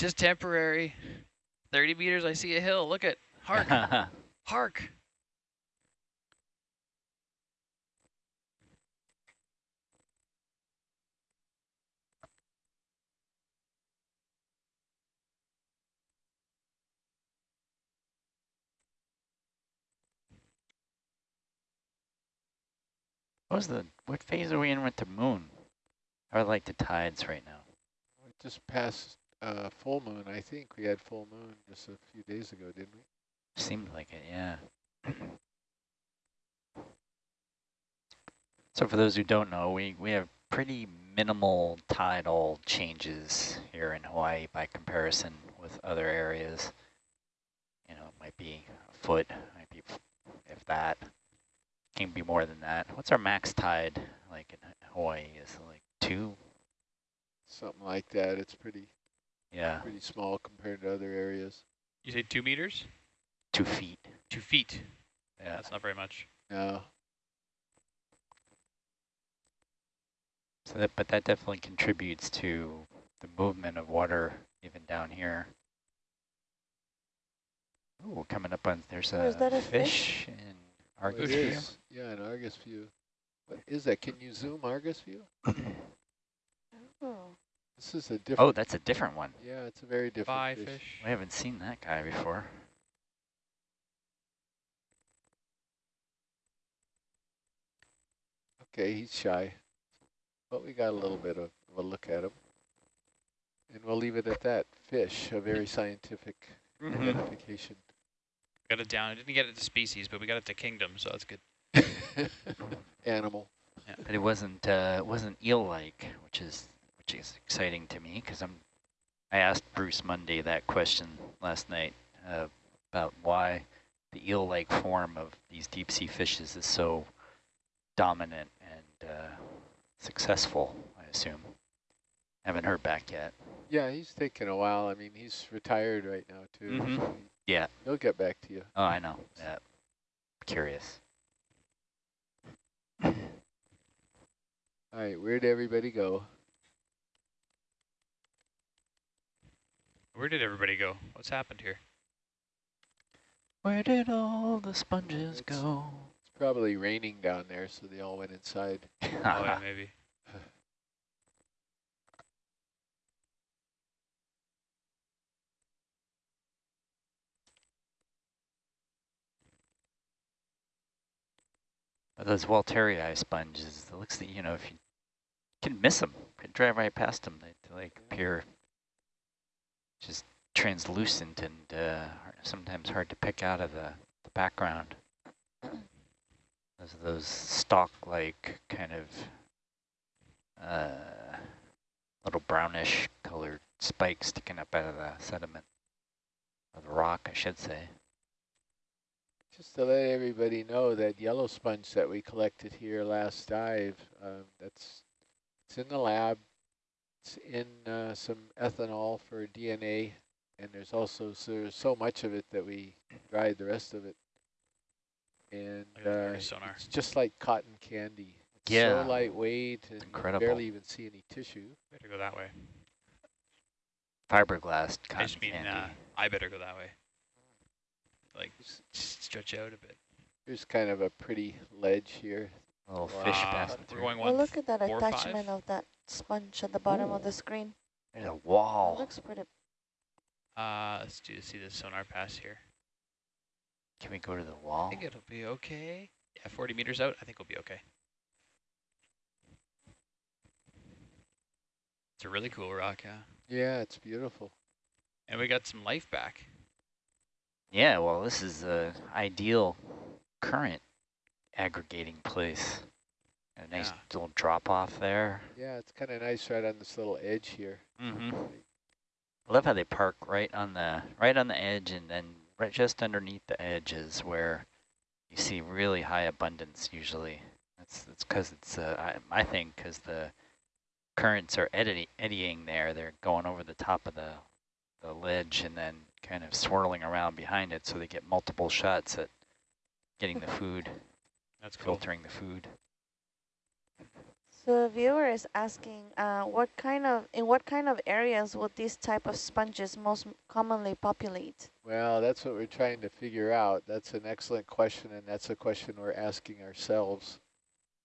just temporary. 30 meters, I see a hill. Look at, hark, hark. What was the, what phase are we in with the moon? Or like the tides right now? We just passed uh, full moon, I think. We had full moon just a few days ago, didn't we? Seemed like it, yeah. so for those who don't know, we, we have pretty minimal tidal changes here in Hawaii by comparison with other areas. You know, it might be a foot, might be if that. Can be more than that. What's our max tide like in Hawaii? Is it like two? Something like that. It's pretty Yeah, pretty small compared to other areas. You say two meters? two feet. Two feet. Yeah. That's not very much. No. So that, but that definitely contributes to the movement of water even down here. Ooh, coming up on, there's Oh, is a, that a fish, in Oh, Argus it view. Yeah, an Argus view. What is that? Can you zoom Argus view? Oh, This is a different. Oh, that's a different one. Yeah, it's a very different Bye, fish. fish. We haven't seen that guy before. Okay, he's shy, but we got a little bit of, of a look at him. And we'll leave it at that. Fish, a very scientific Mm-hmm. identification. Got it down. I didn't get it to species, but we got it to kingdom, so that's good. Animal. But it wasn't, uh, it wasn't eel-like, which is, which is exciting to me because I'm, I asked Bruce Mundy that question last night uh, about why the eel-like form of these deep sea fishes is so dominant and uh, successful, I assume. Haven't heard back yet. Yeah, he's taking a while. I mean, he's retired right now, too. Mhm. so Yeah. He'll get back to you. Oh, I know. Yeah. Curious. All right, where'd everybody go? Where did everybody go? What's happened here? Where did all the sponges It's- go? It's probably raining down there, so they all went inside. oh, yeah, maybe. Those Walterii sponges, it looks that, you know, if you can miss them, could drive right past them, they, they like appear just translucent and uh, sometimes hard to pick out of the, the background. Those those stalk-like kind of uh, little brownish colored spikes sticking up out of the sediment, or the rock, I should say. Just to let everybody know that yellow sponge that we collected here last dive, um, that's it's in the lab. It's in uh, some ethanol for DNA, and there's also so there's so much of it that we dried the rest of it. And Look at the uh, it's just like cotton candy. It's Yeah. so lightweight and you incredible. barely even see any tissue. Better go that way. Fiberglass I cotton just mean, candy. uh, I better go that way. Like, s- s- stretch out a bit. There's kind of a pretty ledge here. A little fish Wow. passing We're through. going well, look at that attachment five? of that sponge at the bottom of the screen. There's a It wall. looks pretty. Uh, let's do see the sonar pass here. Can we go to the wall? I think it'll be okay. Yeah, 40 meters out, I think we'll be okay. It's a really cool rock, yeah. Yeah, it's beautiful. And we got some life back. Yeah, well, this is a ideal current aggregating place. A nice Yeah. little drop off there. Yeah, it's kind of nice right on this little edge here. Mm-hmm. I love how they park right on the right on the edge, and then right just underneath the edge is where you see really high abundance usually. That's that's because it's uh, I, I think because the currents are eddy, eddying there. They're going over the top of the the ledge and then kind of swirling around behind it, so they get multiple shots at getting the food, That's cool. filtering the food. So So viewer is asking, uh, what kind of, in what kind of areas would these type of sponges most commonly populate? Well, that's what we're trying to figure out. That's an excellent question, and that's a question we're asking ourselves.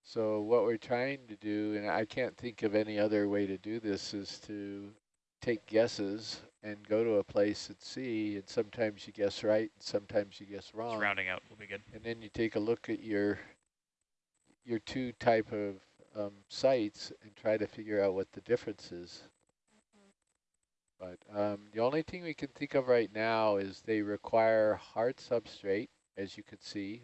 So what we're trying to do, and I can't think of any other way to do this, is to take guesses and go to a place and see, and sometimes you guess right, and sometimes you guess Just wrong. rounding out will be good. And then you take a look at your your two type of um, sites and try to figure out what the difference is. But um, the only thing we can think of right now is they require hard substrate, as you can see,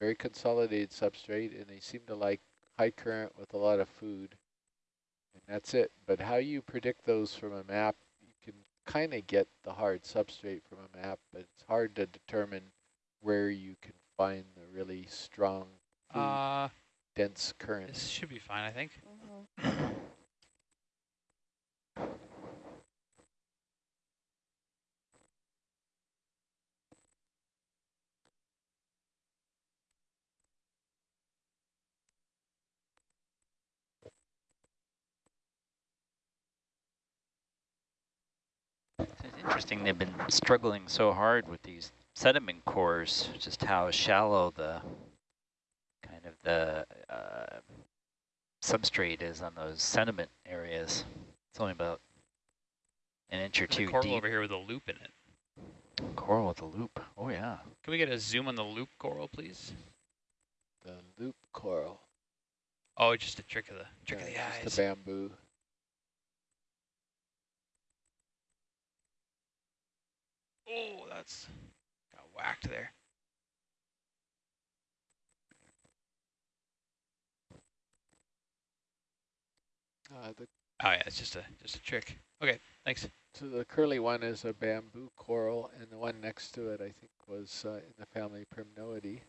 very consolidated substrate, and they seem to like high current with a lot of food. And that's it. But how you predict those from a map, you can kind of get the hard substrate from a map, but it's hard to determine where you can find the really strong, food Uh, dense current. this should be fine, I think. Mhm. It's interesting they've been struggling so hard with these sediment cores, just how shallow the kind of the uh, substrate is on those sediment areas. It's only about an inch or two a coral deep. over here with a loop in it. Coral with a loop. Oh yeah. Can we get a zoom on the loop coral, please? The loop coral. Oh, just a trick of the trick yeah, of the eyes. just the bamboo. Oh, that's got whacked there. Uh, the, Oh yeah, it's just a just a trick. Okay, thanks. so the curly one is a bamboo coral, and the one next to it, I think, was uh, in the family Primnoidae.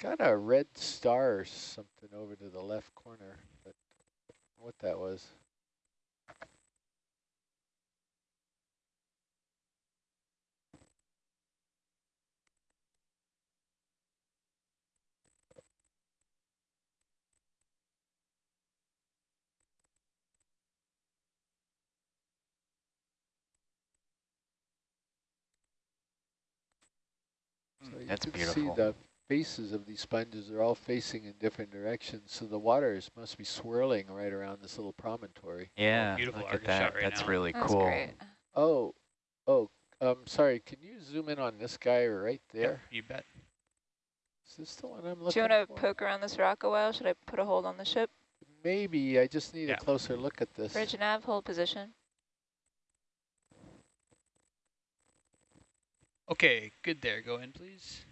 Got a red star or something over to the left corner, but I don't know what that was. So you can beautiful. see the faces of these sponges are all facing in different directions, so the waters must be swirling right around this little promontory. Yeah, beautiful look at that. right That's now. really That's cool. great. Oh, oh, um, sorry, can you zoom in on this guy right Yep, there? you bet. Is this the one I'm looking Do you want to poke around this rock a while? Should I put a hold on the ship? Maybe, I just need Yeah. a closer look at this. Bridge nav, hold position. Okay, good there. Go in, please.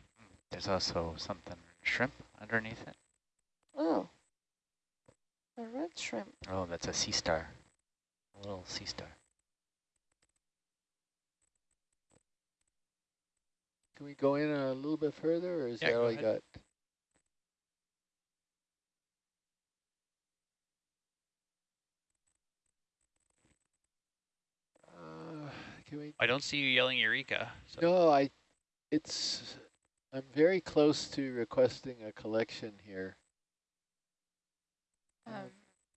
There's also something shrimp underneath it. Oh, a red shrimp. Oh, that's a sea star. A little sea star. Can we go in a little bit further, or is Yeah, that go all you got? Can we I don't see you yelling Eureka. So No, I, it's, I'm very close to requesting a collection here. Um, Um,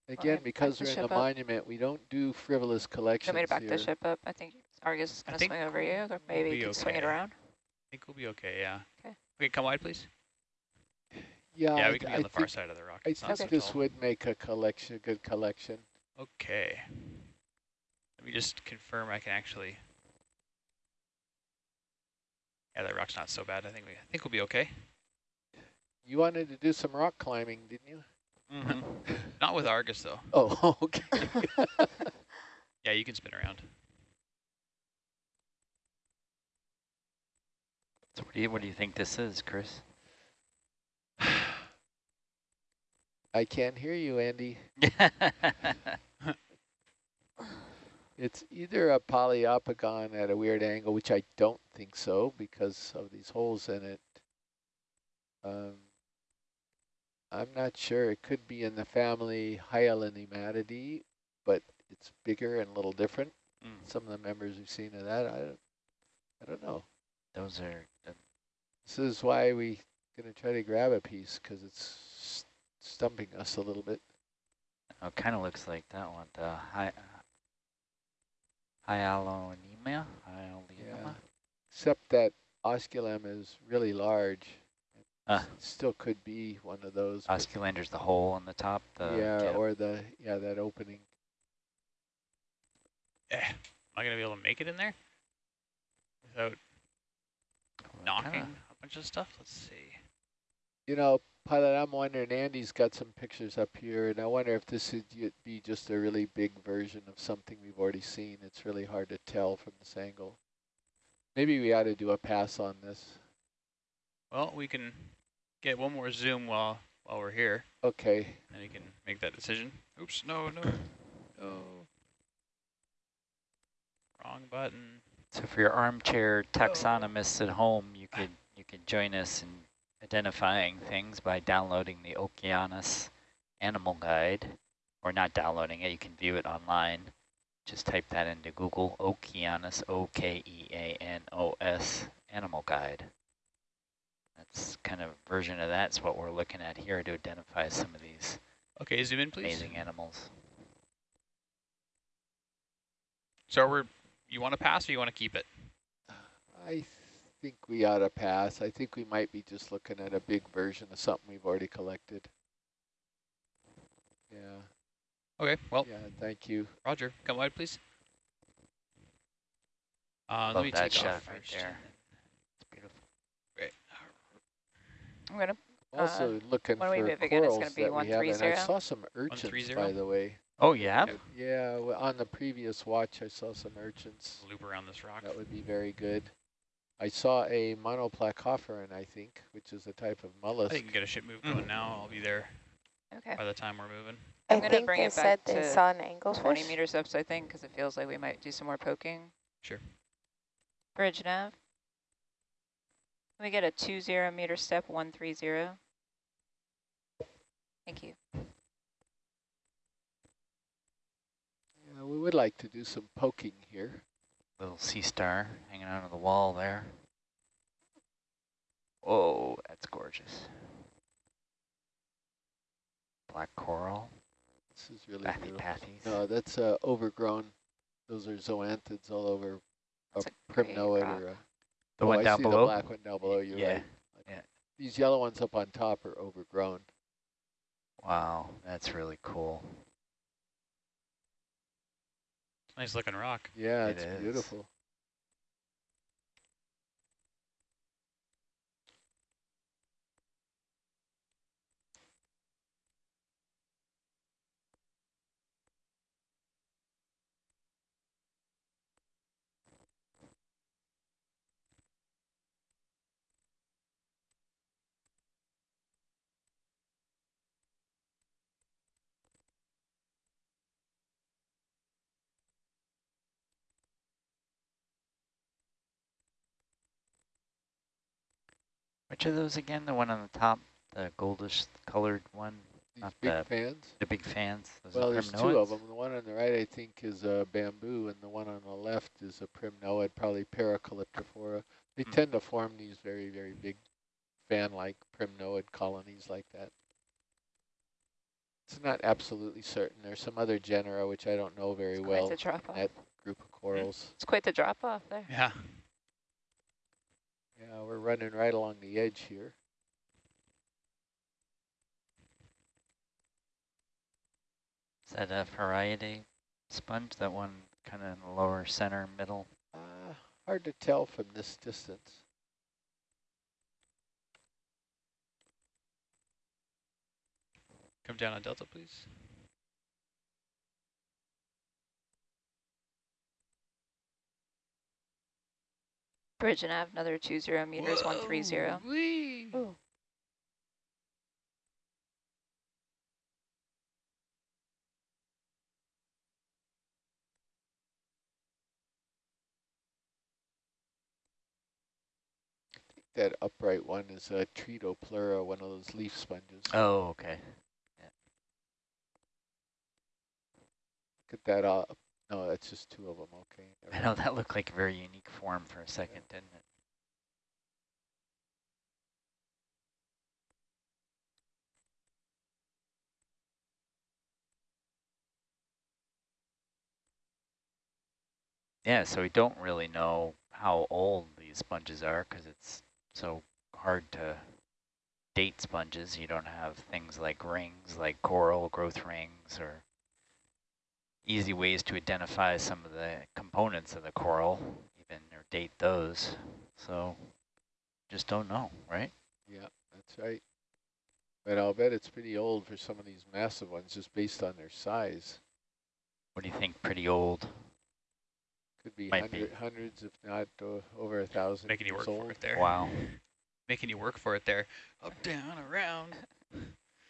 Again, to because we're in the ship up? monument, we don't do frivolous do you collections want me to back here. the ship up? I think Argus is I going to swing over you, or maybe we'll maybe you can swing it around. I think we'll be okay, yeah. Okay. Okay, come wide, please. Yeah, yeah, I we th- can be I on the far side of the rock. I It's not think so this tall. would make a collection, a good collection. Okay. Let me just confirm I can actually. Yeah, that rock's not so bad. I think we I think we'll be okay. You wanted to do some rock climbing, didn't you? Mm-hmm. Not with Argus though. Oh, okay. Yeah, you can spin around. So what do you what do you think this is, Chris? I can't hear you, Andy. It's either a Poliopogon at a weird angle, which I don't think so because of these holes in it. Um, I'm not sure. It could be in the family Hyalonematidae, but it's bigger and a little different. Mm, Some of the members we've seen of that, I don't, I don't know. those are uh, This is why we gonna try to grab a piece because it's stumping us a little bit. Oh, it kind of looks like that one, the hy Hyalonema. Hyalonema. Except that osculum is really large. It Ah. Still could be one of those. but- Osculander's the hole on the top. The yeah, cap. or the, yeah, that opening. Eh, am I gonna be able to make it in there without Well, knocking kinda- a bunch of stuff? Let's see. You know, pilot, I'm wondering, Andy's got some pictures up here, and I wonder if this would be just a really big version of something we've already seen. It's really hard to tell from this angle. Maybe we ought to do a pass on this. Well, we can get one more zoom while while we're here, Okay, and you can make that decision. Oops, no, no, no. Wrong button. So for your armchair oh. taxonomists at home, you could you could join us in identifying things by downloading the Okeanos Animal Guide, or not downloading it. You can view it online. Just type that into Google Okeanos O K E A N O S Animal Guide. That's kind of version of that's what we're looking at here to identify some of these Okay, zoom in, please. amazing animals. So we're, you want to pass or you want to keep it? I think we ought to pass. I think we might be just looking at a big version of something we've already collected. Yeah, Okay, well, yeah, thank you. Roger, come wide, please. Uh, Love let me that take shot off right first. there. It's beautiful. then- Great. I'm gonna, Also looking when are we for moving in? It's corals gonna be that we have, and I saw some urchins, by the way. Oh, yeah. Yeah, w- on the previous watch, I saw some urchins. Loop around this rock. That would be very good. I saw a monoplacophorus, I think, which is a type of I mollusk. think you can get a ship move mm-hmm. going now. I'll be there okay. by the time we're moving. I'm I gonna think bring they it back said they to saw an anglefish. 20 meters up, so I think, because it feels like we might do some more poking. Sure. Bridge nav. Can we get a two zero meter step, one three zero? Thank you. Yeah, we would like to do some poking here. Little sea star hanging out on the wall there. Whoa, that's gorgeous. Black coral, This is really bathy beautiful. pathies. No, that's uh, overgrown. Those are zoanthids all over a That's a primnoid or a The oh, one I down see below? the black one down below. You're Yeah, right. yeah. These yellow ones up on top are overgrown. Wow, that's really cool. Nice looking rock. Yeah, It it's is. beautiful. Which of those again? The one on the top, the goldish colored one? These Not big that fans. The big fans? Those Well, there's two of them. The one on the right, I think, is a bamboo, and the one on the left is a primnoid, probably Paracalyptrophora. They Hmm. tend to form these very, very big fan-like primnoid colonies like that. It's not absolutely certain. There's some other genera which I don't know very It's well. quite the drop off. that group of corals. It's quite the drop off there. Yeah. Yeah, we're running right along the edge here. Is that a Farreidae sponge? That one kind of in the lower center middle? Uh, hard to tell from this distance. Come down on Delta, please. Bridge and nav, another two zero meters, one three zero. Whee! Ooh. That upright one is a Tretopleura, one of those leaf sponges. Oh, okay. Look at that up. No, it's just two of them, okay. I know, that looked like a very unique form for a second, yeah. didn't it? Yeah, so we don't really know how old these sponges are because it's so hard to date sponges. You don't have things like rings, like coral growth rings, or easy ways to identify some of the components of the coral, even or date those. So just don't know, right? Yeah, that's right. But I'll bet it's pretty old for some of these massive ones just based on their size. What do you think? Pretty old? Could be, Might be. hundred, hundreds, if not uh, over a thousand Making you work old. for it there. Wow. Making you work for it there. Up, down, around.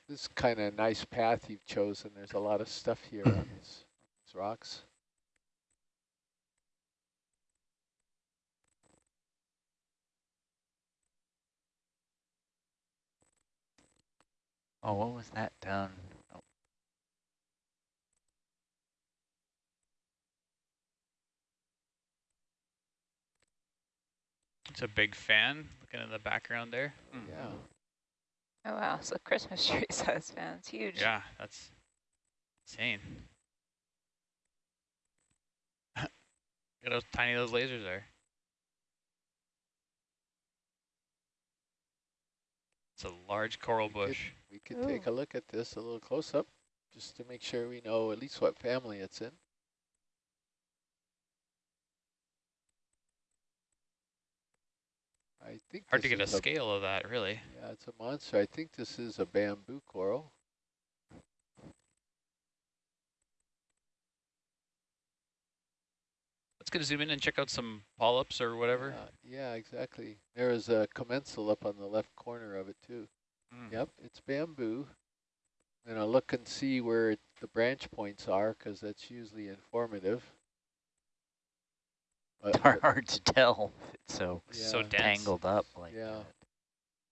This is kind of a nice path you've chosen. There's a lot of stuff here on these, these rocks. Oh, what was that down? Oh, It's a big fan looking in the background there. Hmm. Yeah. Oh wow, so Christmas tree size fan, it's huge. Yeah, that's insane. At how tiny those lasers are. It's a large coral We could- bush. We could oh. take a look at this a little close up just to make sure we know at least what family it's in. I think Hard to get a is scale of that, really. Yeah, it's a monster. I think this is a bamboo coral. Let's get a zoom in and check out some polyps or whatever. Yeah, yeah, exactly. There is a commensal up on the left corner of it too. Mm. Yep, it's bamboo. And I'll look and see where it, the branch points are because that's usually informative. But- Hard, but hard to tell. It's so So Yeah. dense. tangled up like Yeah. that.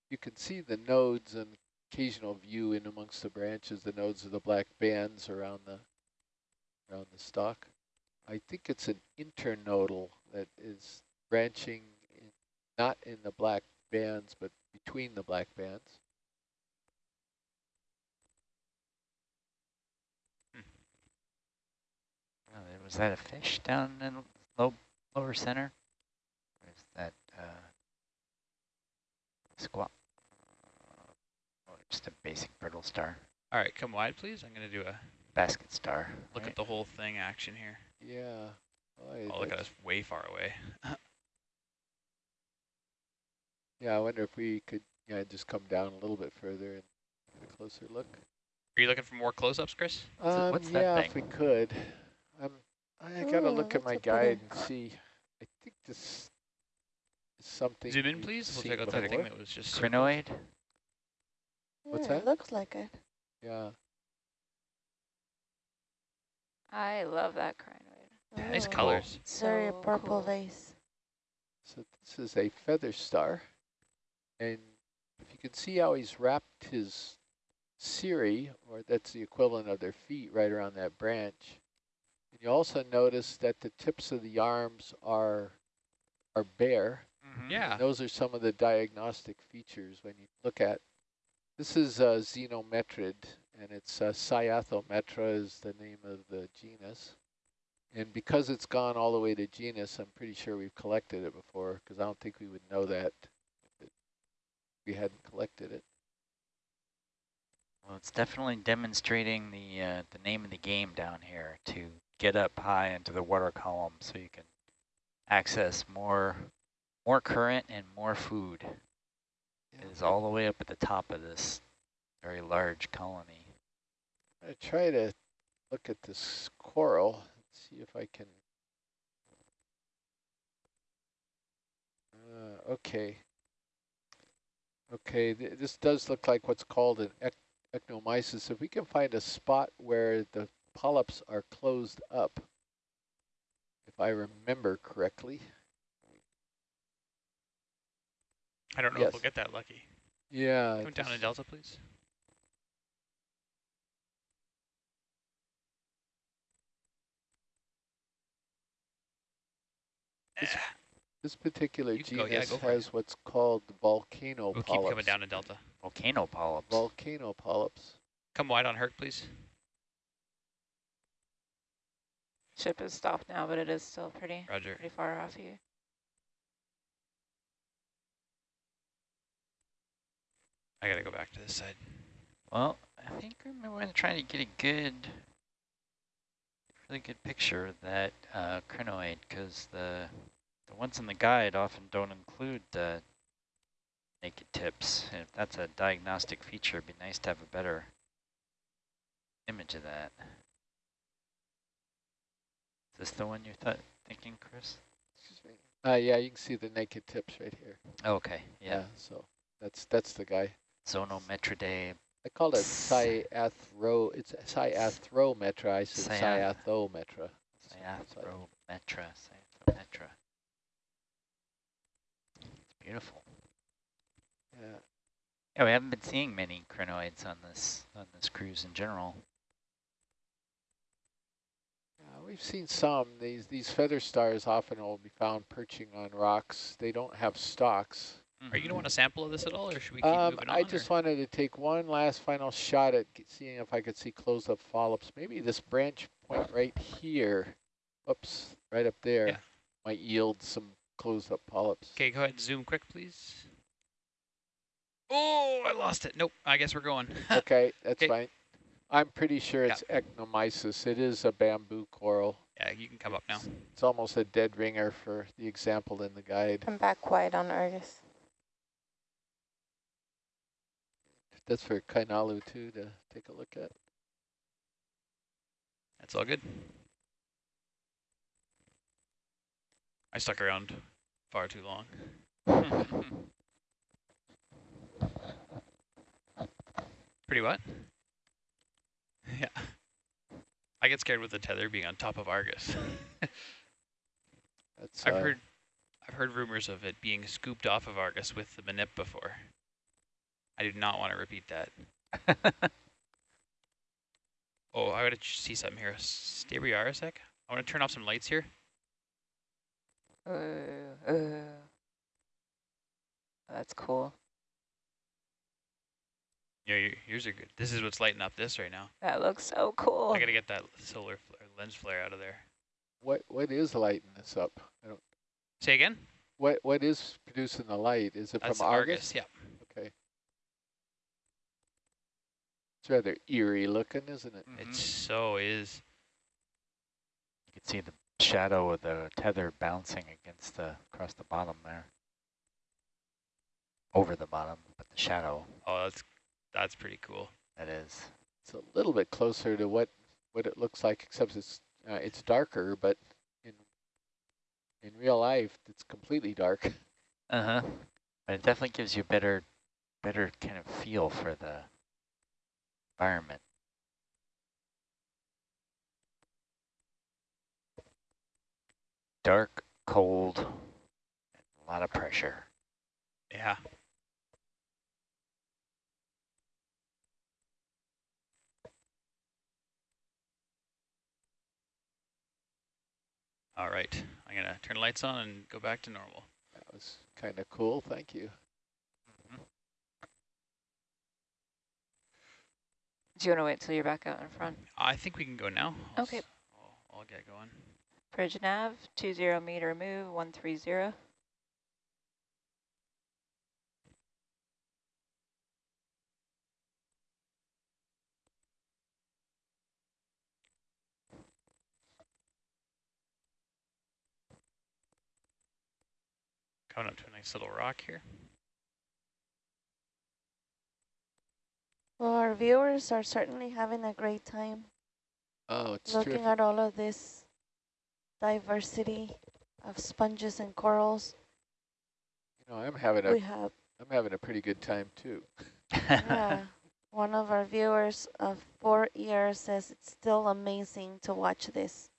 you can see the nodes and occasional view in amongst the branches, the nodes of the black bands around the around the stalk. I think it's an internodal that is branching in, not in the black bands, but between the black bands. Oh, was that a fish down in low, lower center? Or is that uh, squat? Oh, just a basic brittle star, All right, come wide, please. I'm going to do a basket star. look right? at the whole thing action here. Yeah. Boy, Oh, look at us way far away. Yeah, I wonder if we could yeah just come down a little bit further and get a closer look. Are you looking for more close-ups, Chris? Um, what's that yeah, if we could. Um, I gotta Ooh, look at my guide and see. I think this is something. Zoom in, please. We'll check out that thing that was just circled. Crinoid? What's Yeah, that? It looks like it. Yeah. I love that crinoid. Nice Ooh, colors. Very So purple cool. vase. So this is a feather star, and if you can see how he's wrapped his cirri, or that's the equivalent of their feet, right around that branch. And you also notice that the tips of the arms are are bare. Yeah. And those are some of the diagnostic features when you look at. This is uh, Zenometrid, and it's uh, Cyathometra is the name of the genus. And because it's gone all the way to genus, I'm pretty sure we've collected it before, because I don't think we would know that if it, we hadn't collected it. Well, it's definitely demonstrating the uh, the name of the game down here to get up high into the water column so you can access more more current and more food. It is all the way up at the top of this very large colony. I try to look at this coral, see if I can. Uh, okay. Okay, th this does look like what's called an ec Eknomisis. If we can find a spot where the polyps are closed up, if I remember correctly. I don't know Yes. if we'll get that lucky. Yeah. Come down this- Delta, please. This- This particular You can go, genus yeah, go for it. has what's called volcano We'll keep coming down in Delta. Volcano polyps. Volcano polyps. Come wide on Herc, please. Ship is stopped now, but it is still pretty Roger. pretty far off you. I gotta go back to this side. Well, I think I'm going to try to get a good, really good picture of that uh, crinoid because the the ones in the guide often don't include the naked tips. And if that's a diagnostic feature, it'd be nice to have a better image of that. Is this the one you're th thinking, Chris? Excuse me. Uh, yeah, you can see the naked tips right here. Oh, okay, yeah. So that's that's the guy. Zenometridae I called it Cyathro. It's Cyathrometra. I said Cyath- Cyathometra. Cyathrometra, Cyathrometra. It's beautiful. Yeah. Yeah, we haven't been seeing many crinoids on this on this cruise in general. Yeah, we've seen some. These these feather stars often will be found perching on rocks. They don't have stalks. Are you gonna want a sample of this at all, or should we keep Um, moving on? I just or? wanted to take one last final shot at seeing if I could see close-up polyps. Maybe this branch point right here, oops, right up there, Yeah. might yield some closed-up polyps. Okay, go ahead and zoom quick, please. Oh, I lost it. Nope, I guess we're going. Okay, that's 'Kay. fine. I'm pretty sure Yeah. it's Eknomisis. It is a bamboo coral. yeah, you can come up now. It's almost a dead ringer for the example in the guide. I'm back quiet on Argus. That's for Kainalu too to take a look at. That's all good. I stuck around far too long. Pretty what? yeah. I get scared with the tether being on top of Argus. That's I've uh, heard I've heard rumors of it being scooped off of Argus with the Manip before. I do not want to repeat that. Oh, I gotta see something here. Stay where you are a sec. I want to turn off some lights here. Uh, uh. That's cool. Yeah, yours are good. This is what's lighting up this right now. That looks so cool. I gotta get that solar fl- lens flare out of there. what what is lighting this up? I don't. Say again? What what is producing the light? Is it That's from Argus? Yeah. Okay. It's rather eerie looking, isn't it? It so is. You can see the shadow of the tether bouncing against the across the bottom there. Over the bottom, but the shadow Oh, that's that's pretty cool. that is. It's a little bit closer to what what it looks like, except it's uh, it's darker, but in in real life, it's completely dark. Uh huh. But it definitely gives you a better, better kind of feel for the environment. Dark, cold, and a lot of pressure. Yeah. All right, I'm gonna turn the lights on and go back to normal. That was kind of cool. Thank you. Do you want to wait till you're back out in front? I think we can go now. I'll Okay. I'll, I'll get going. Bridge nav, 20 meter move, 130. Coming up to a nice little rock here. Well, our viewers are certainly having a great time Oh, it's looking terrific. at all of this diversity of sponges and corals. You know, I'm having a We have I'm having a pretty good time too. yeah, one of our viewers of four years says it's still amazing to watch this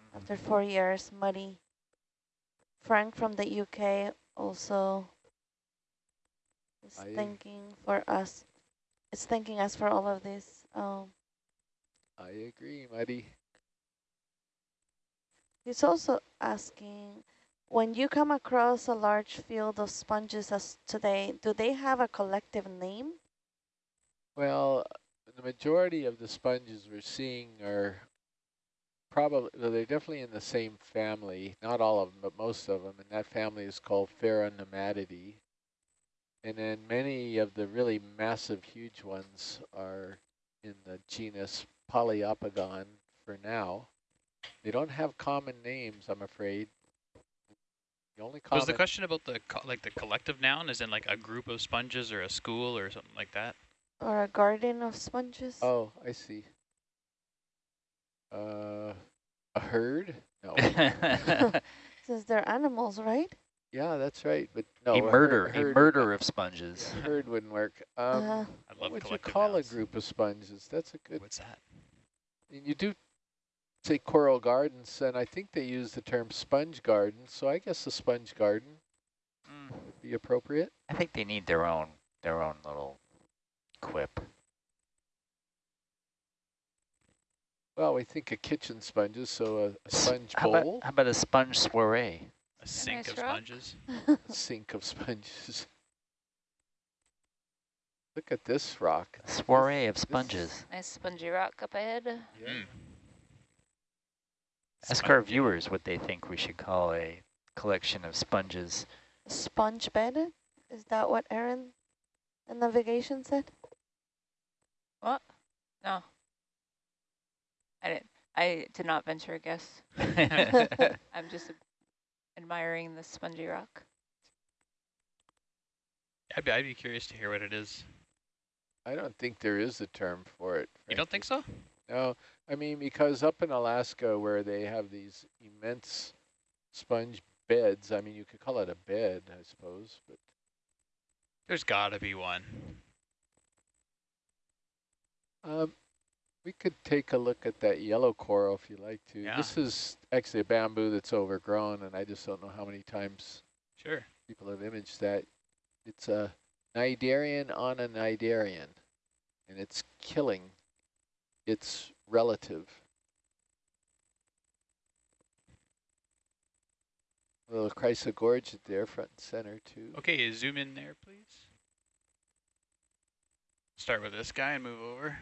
mm-hmm. after four years. Muddy. Frank from the UK also is I- thanking for us. It's thanking us for all of this. Um, I agree, Muddy. He's also asking, when you come across a large field of sponges as today, do they have a collective name? Well, the majority of the sponges we're seeing are probably, well, they're definitely in the same family, not all of them, but most of them, and that family is called Pheronematidae. And then many of the really massive, huge ones are in the genus Poliopogon for now. They don't have common names, I'm afraid. The only common Was the question about the co like the collective noun, is in like a group of sponges or a school or something like that? Or a garden of sponges? Oh, I see. Uh, a herd? No. Since they're animals, right? Yeah, that's right. But no, a herd- murder, a murder of sponges. Herd wouldn't work. Um, Uh, I what love would you call nouns. a group of sponges? That's a good. What's that? And you do say coral gardens, and I think they use the term sponge garden. So I guess a sponge garden Mm, would be appropriate. I think they need their own, their own little quip. Well, we think of kitchen sponges, so a sponge How about, bowl, how about a sponge soiree? A sink nice of rock. sponges. sink of sponges. Look at this rock. A soiree of this- sponges. Nice spongy rock up ahead. Yeah. Mm. Ask our viewers what they think we should call a collection of sponges. Sponge bed? Is that what Aaron the navigation said? What? No. I didn't. I did not venture a guess. I'm just admiring the spongy rock. I'd be, I'd be curious to hear what it is. I don't think there is a term for it. You don't think so? No, I mean, because up in Alaska where they have these immense sponge beds, I mean, you could call it a bed, I suppose, but There's got to be one. um, we could take a look at that yellow coral if you like to. Yeah. This is actually a bamboo that's overgrown, and I just don't know how many times Sure. people have imaged that. It's a Cnidarian on a Cnidarian, and it's killing its relative. A little chrysogorgia there, front and center too. Okay, zoom in there, please. Start with this guy and move over.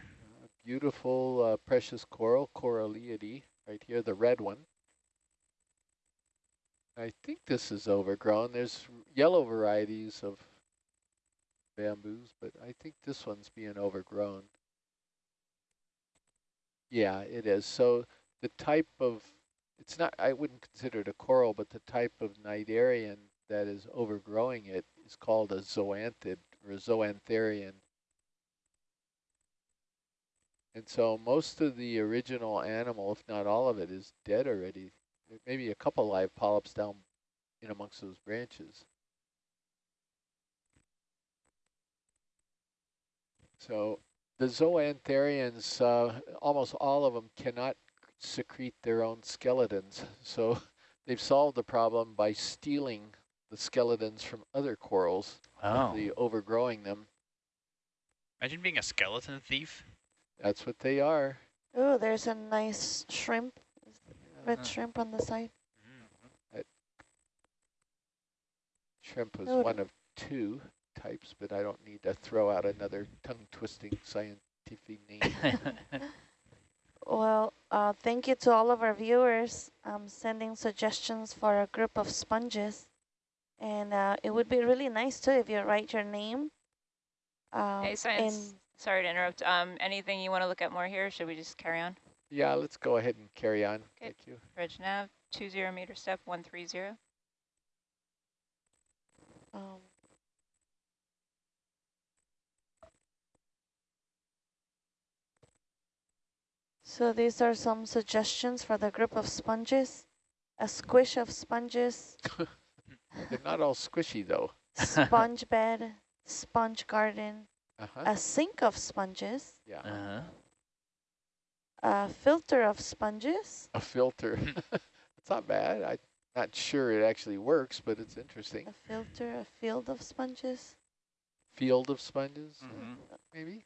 Beautiful uh, precious coral, Coralliidae, right here, the red one. I think this is overgrown. There's yellow varieties of bamboos, but I think this one's being overgrown. Yeah, it is. So the type of, it's not, I wouldn't consider it a coral, but the type of cnidarian that is overgrowing it is called a zoanthid or a zoantharian. And so most of the original animal, if not all of it, is dead already. Maybe a couple live polyps down in amongst those branches. So the zoantharians, uh, almost all of them cannot secrete their own skeletons. So they've solved the problem by stealing the skeletons from other corals, oh, the overgrowing them. Imagine being a skeleton thief. That's what they are. Oh, there's a nice shrimp, red shrimp on the side. Shrimp was Oh, one of two types, but I don't need to throw out another tongue-twisting scientific name. Well, uh, thank you to all of our viewers um, sending suggestions for a group of sponges. And uh, it would be really nice too if you write your name. Um, Hey, science. Sorry to interrupt. Um, anything you want to look at more here? Should we just carry on? yeah, let's go ahead and carry on. Okay. Thank you. Reg nav, two zero meter step, one three zero. in, um, so these are some suggestions for the group of sponges. A squish of sponges, They're not all squishy though. sponge bed, sponge garden, Uh-huh. a sink of sponges, Yeah, uh-huh. a filter of sponges, a filter. it's not bad. I'm not sure it actually works, but it's interesting. a filter, a field of sponges. Field of sponges, uh, Mhm. maybe?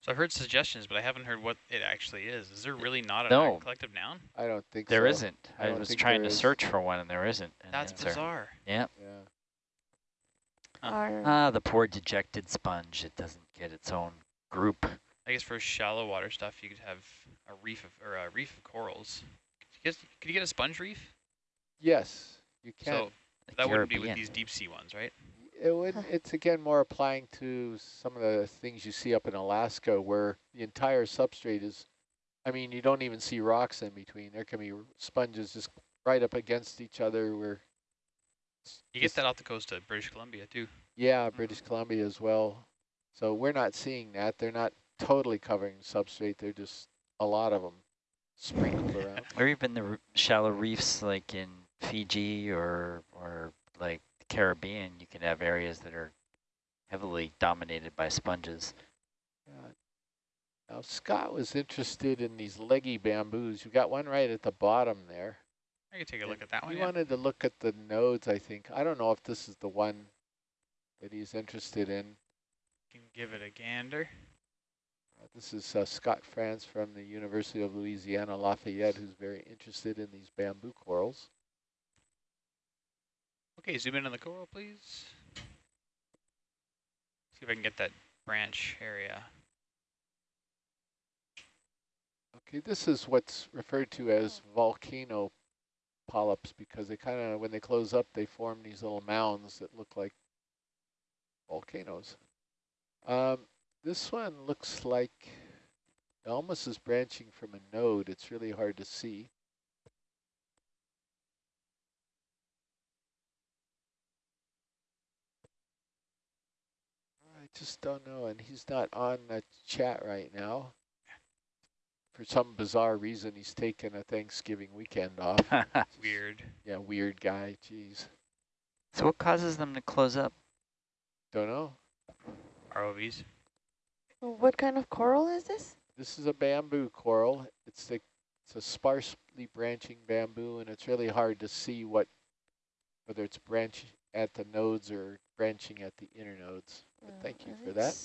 So I've heard suggestions, but I haven't heard what it actually is. Is there really not a No. collective noun? I don't think There so. isn't. I I, was trying to is. search for one, and there isn't. an That's answer. bizarre. Yeah. Yeah. Huh. Ah, the poor dejected sponge. It doesn't get its own group. I guess for shallow water stuff, you could have a reef of or a reef of corals. Could you, guess, could you get a sponge reef? Yes, you can. So The that wouldn't be with these deep sea ones, right? It would, it's again more applying to some of the things you see up in Alaska where the entire substrate is, I mean, you don't even see rocks in between. There can be sponges just right up against each other where. It's You get that off the coast of British Columbia too. Yeah, mm-hmm. British Columbia as well. So we're not seeing that. They're not totally covering substrate. They're just a lot of them sprinkled around. Or even the r- shallow reefs like in Fiji or or like the Caribbean, you can have areas that are heavily dominated by sponges. Yeah. Now Scott was interested in these leggy bamboos. You got one right at the bottom there. I could take a look at that one. He Yeah. wanted to look at the nodes, I think. I don't know if this is the one that he's interested in. Can give it a gander. Uh, This is uh, Scott France from the University of Louisiana Lafayette, who's very interested in these bamboo corals. Okay, zoom in on the coral, please. See if I can get that branch area. Okay, this is what's referred to as volcano polyps because they kind of, when they close up, they form these little mounds that look like volcanoes. Um, this one looks like it almost is branching from a node. It's really hard to see. I just don't know, and he's not on the chat right now. For some bizarre reason, he's taken a Thanksgiving weekend off. Weird. Yeah, weird guy, jeez. so what causes them to close up? Don't know. ROVs. What kind of coral is this? This is a bamboo coral. It's the it's a sparsely branching bamboo, and it's really hard to see what whether it's branch at the nodes or branching at the inner nodes. But thank you mm, for that.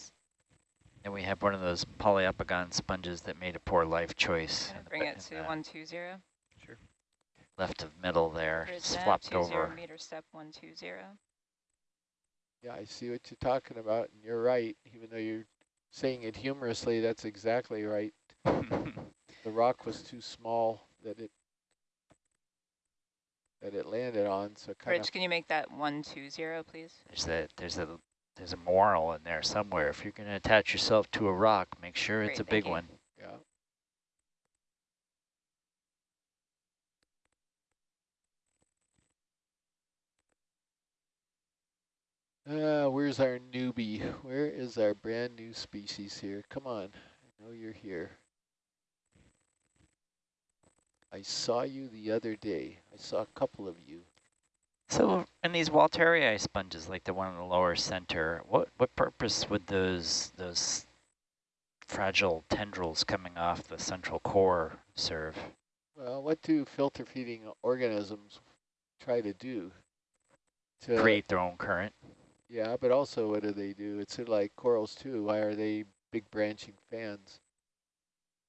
It's- And we have one of those Poliopogon sponges that made a poor life choice. Gonna in the bring it to one two zero. Sure. Left of middle there, Bridge swapped two zero over. meter step one two zero. Yeah, I see what you're talking about, and you're right. Even though you're saying it humorously, that's exactly right. The rock was too small that it that it landed on, so kind Bridge, can you make that one two zero, please? There's a there's a there's a moral in there somewhere. If you're going to attach yourself to a rock, make sure it's a big you. one. yeah. Uh, where's our newbie? Where is our brand new species here? Come on, I know you're here. I saw you the other day. I saw a couple of you. So in these Walteria sponges, like the one in the lower center, what what purpose would those those fragile tendrils coming off the central core serve? Well, what do filter feeding organisms try to do? To Create their own current. Yeah, but also what do they do? It's sort of like corals too. Why are they big branching fans?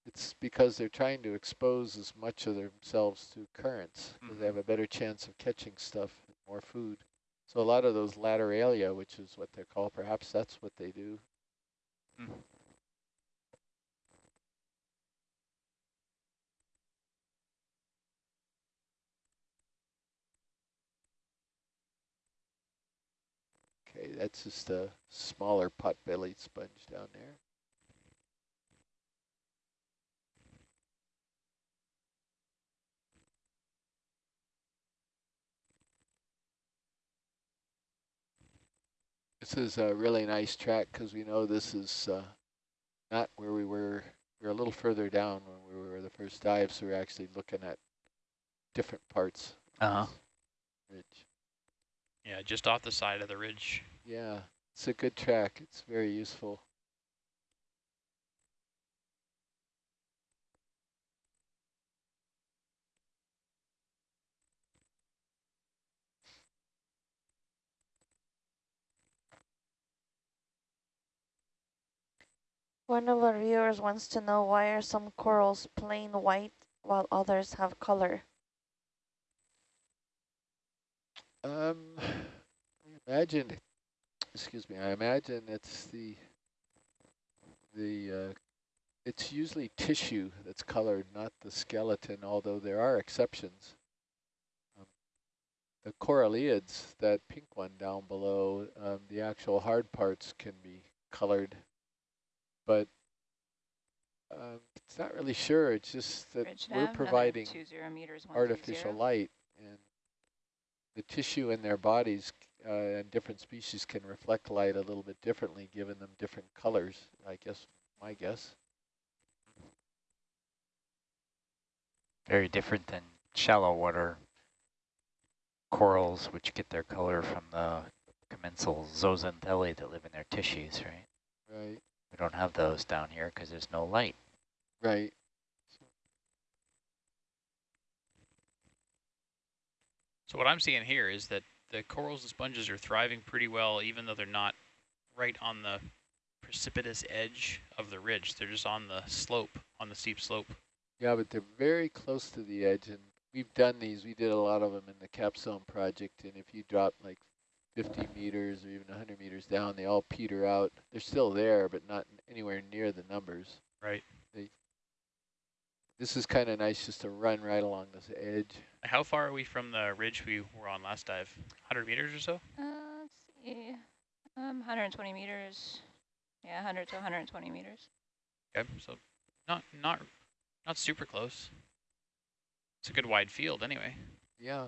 It's because they're trying to expose as much of themselves to currents. 'cause They mm-hmm. have a better chance of catching stuff, more food. So a lot of those lateralia, which is what they're called, perhaps that's what they do. Mm. Okay, that's just a smaller pot-bellied sponge down there. This is a really nice track because we know this is uh, not where we were. We are a little further down when we were the first dive, so we're actually looking at different parts of Uh-huh. ridge. Yeah, just off the side of the ridge. Yeah, it's a good track. It's very useful. One of our viewers wants to know why are some corals plain white while others have color? Um, I imagine, excuse me, I imagine it's the the uh, it's usually tissue that's colored, not the skeleton, although there are exceptions. Um, the coralliids, that pink one down below, um, the actual hard parts can be colored, but um, it's not really sure. It's just that Bridge we're nav, providing two zero meters, one artificial light and the tissue in their bodies uh, and different species can reflect light a little bit differently, giving them different colors, I guess, my guess. Very different than shallow water corals, which get their color from the commensal zooxanthellae that live in their tissues, right? Right, We don't have those down here because there's no light. right. So what I'm seeing here is that the corals and sponges are thriving pretty well, even though they're not right on the precipitous edge of the ridge. They're just on the slope, on the steep slope. Yeah, but they're very close to the edge, and we've done these. We did a lot of them in the capstone project, and if you drop like 50 meters or even 100 meters down, they all peter out. They're still there, but not anywhere near the numbers. Right. This is kind of nice just to run right along this edge. How far are we from the ridge we were on last dive? 100 meters or so? Uh, let's see, um, 120 meters. Yeah, 100 to 120 meters. Okay, so not not not super close. It's a good wide field anyway. Yeah.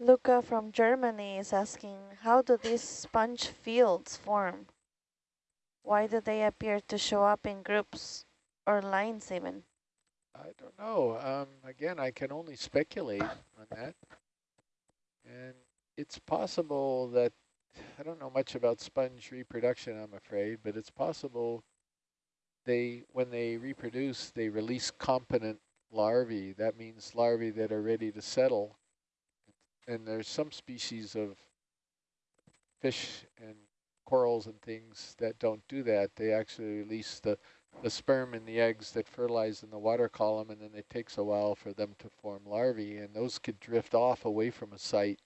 Luca from Germany is asking, how do these sponge fields form? Why do they appear to show up in groups or lines even? I don't know. Um, again, I can only speculate on that. And it's possible that, I don't know much about sponge reproduction, I'm afraid, but it's possible they, when they reproduce, they release competent larvae. That means larvae that are ready to settle. And there's some species of fish and corals and things that don't do that. They actually release the the sperm and the eggs that fertilize in the water column, and then it takes a while for them to form larvae, and those could drift off away from a site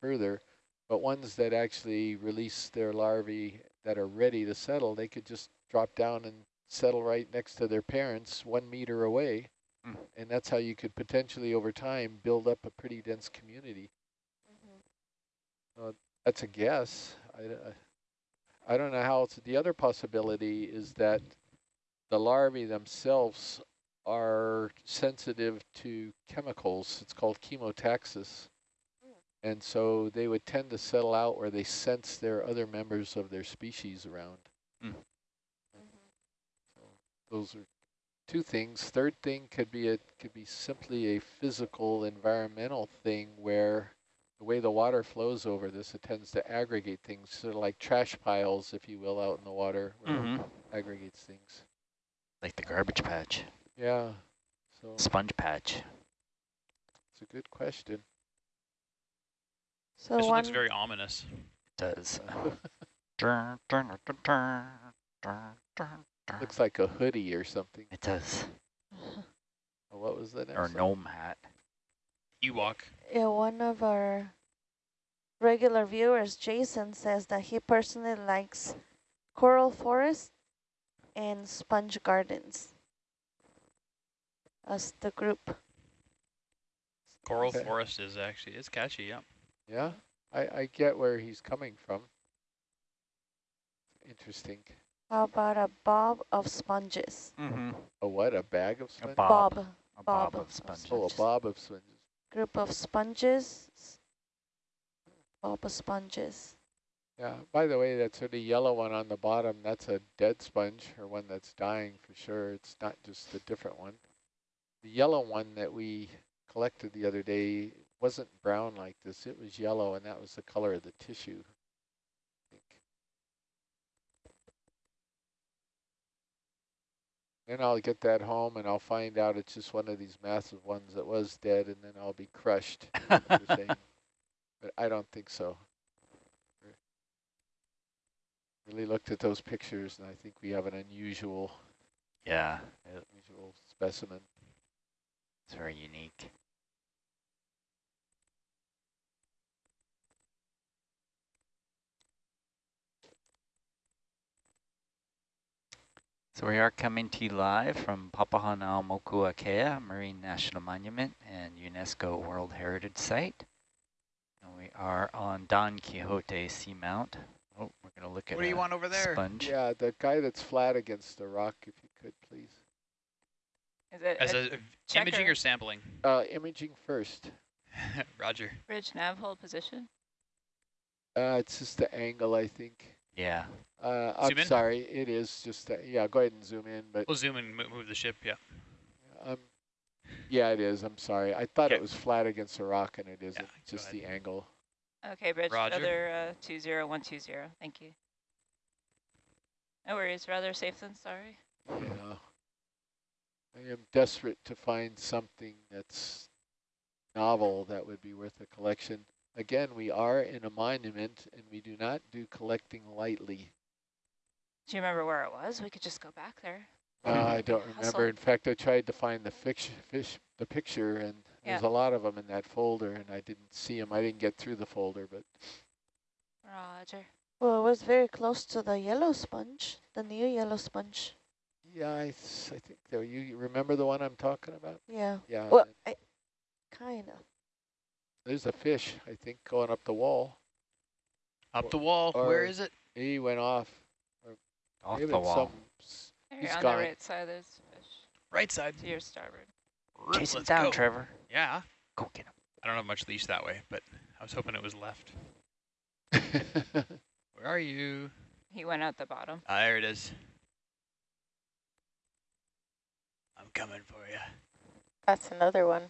further. But ones that actually release their larvae that are ready to settle, they could just drop down and settle right next to their parents one meter away. Mm. And that's how you could potentially, over time, build up a pretty dense community. Uh, that's a guess. I, I, I don't know how else. The other possibility is that the larvae themselves are sensitive to chemicals. It's called chemotaxis. And so they would tend to settle out where they sense there are other members of their species around. Mm. So those are two things. Third thing could be it could be simply a physical environmental thing where the way the water flows over this, it tends to aggregate things, sort of like trash piles, if you will, out in the water, where Mm-hmm. it aggregates things. Like the garbage patch, Yeah, so sponge patch. it's a good question. So this one one, looks very ominous. It does. Dun, dun, dun. Looks like a hoodie or something. It does. Oh, What was the next Or one? gnome hat. Ewok. yeah, one of our regular viewers, Jason, says that he personally likes coral forest and sponge gardens as the group. Coral Okay. forest is actually, it's catchy, yeah. Yeah, I, I get where he's coming from. Interesting. How about a bob of sponges? Mm-hmm. A what, a bag of A sponges? bob. Bob. A bob bob of of sponges. Oh, a bob of sponges. Group of sponges. of sponges. Yeah, by the way, that sort of yellow one on the bottom, that's a dead sponge, or one that's dying for sure. It's not just a different one. The yellow one that we collected the other day wasn't brown like this. It was yellow, and that was the color of the tissue. I think. Then I'll get that home, and I'll find out it's just one of these massive ones that was dead, and then I'll be crushed. like you're saying. But I don't think so. Really looked at those pictures, and I think we have an unusual. yeah, unusual specimen. It's very unique. So we are coming to you live from Papahanaumokuakea Marine National Monument and UNESCO World Heritage Site. And we are on Don Quixote Seamount. Oh, we're going to look at What do you want over there? sponge. Yeah, the guy that's flat against the rock, if you could, please. Is it As a a imaging or sampling? Uh, imaging first. Roger. bridge nav hold position? Uh, it's just the angle, I think. Yeah. Uh, I'm in? sorry, it is just, that- yeah, go ahead and zoom in, but, We'll zoom and move the ship, yeah. um, yeah, it is, I'm sorry. I thought Okay. it was flat against the rock and it isn't, go just ahead. the angle. Okay, bridge Roger. feather uh, 20120. Thank you. No worries, rather safe than sorry. Yeah. I am desperate to find something that's novel that would be worth a collection. Again, we are in a monument and we do not do collecting lightly. Do you remember where it was? We could just go back there. Uh, I don't Hustle. remember. In fact, I tried to find the fish, fish, the picture, and there's a lot of them in that folder, and I didn't see them. I didn't get through the folder, but Roger. Well, it was very close to the yellow sponge, the new yellow sponge. yeah, I think there. You you remember the one I'm talking about? Yeah. Yeah. Well, I kind of. There's a fish. I think going up the wall. Up the wall. or- Where is it? He went off. Off the wall. some s- There, He's on gone. the right side, there's fish. Right side. To your starboard. Chase it Let's down, go. Trevor. Yeah. Go get him. I don't have much leash that way, but I was hoping it was left. Where are you? He went out the bottom. Ah, there it is. I'm coming for you. That's another one.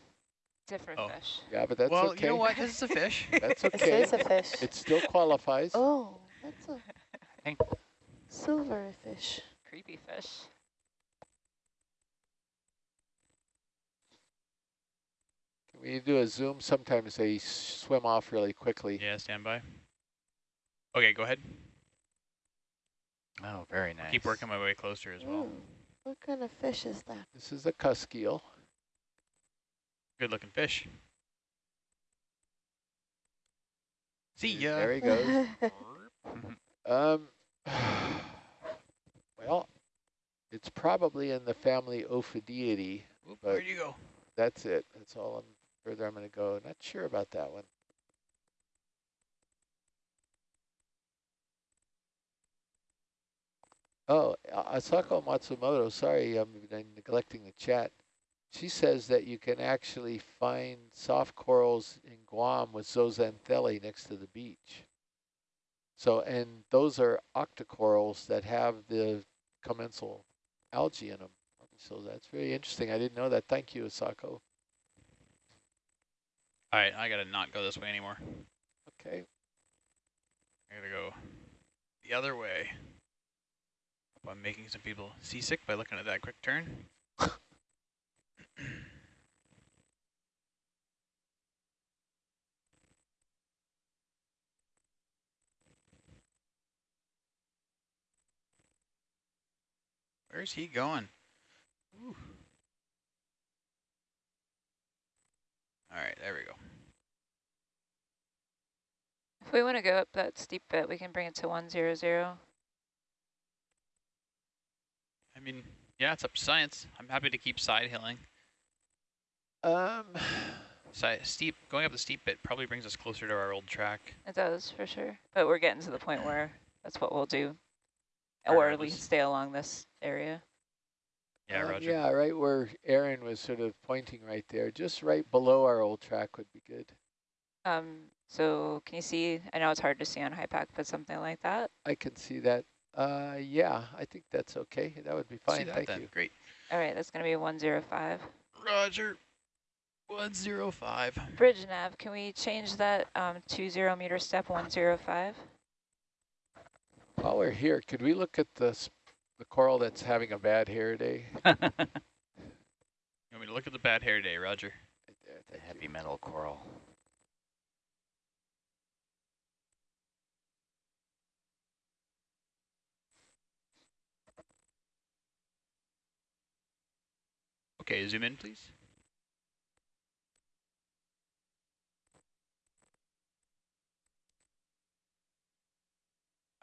Different Oh. fish. yeah, but that's well, okay. you know what? This is a fish. That's okay. This okay. is a fish. It still qualifies. oh, that's a Hey. silver fish. Creepy fish. Can we do a zoom? Sometimes they swim off really quickly. yeah, stand by. Okay, go ahead. Oh, very nice. Keep working my way closer as well. Ooh, what kind of fish is that? This is a cusk eel. Good looking fish. See ya. There he goes. um, well, it's probably in the family Ophidiidae. Where'd you go? That's it. That's all I'm further I'm going to go. Not sure about that one. Oh, Asako Matsumoto, sorry, I'm neglecting the chat. She says that you can actually find soft corals in Guam with zooxanthellae next to the beach. So, and those are octocorals that have the commensal algae in them. So that's very interesting. I didn't know that. Thank you, Asako. All right, I gotta not go this way anymore. Okay. I gotta go the other way. I'm making some people seasick by looking at that quick turn. Where's he going? Ooh. All right, there we go. If we want to go up that steep bit, we can bring it to 100. I mean, yeah, it's up to science. I'm happy to keep side hilling. Um, Side, steep, going up the steep bit probably brings us closer to our old track. It does, for sure. But we're getting to the point where that's what we'll do. Or Or at at least least- stay along this area. Yeah, um, Roger. Yeah, right where Aaron was sort of pointing right there, just right below our old track would be good. Um, so can you see, I know it's hard to see on HYPACK, but something like that. I can see that. Uh, yeah, I think that's okay. That would be See fine. that Thank then. you. Great. All right, that's going to be 105. Roger. 105. Bridge nav, can we change that um, 20 meter step 105? While we're here, could we look at the the coral that's having a bad hair day? You want me to look at the bad hair day, Roger? Right there, the heavy you. metal coral. Okay, zoom in, please.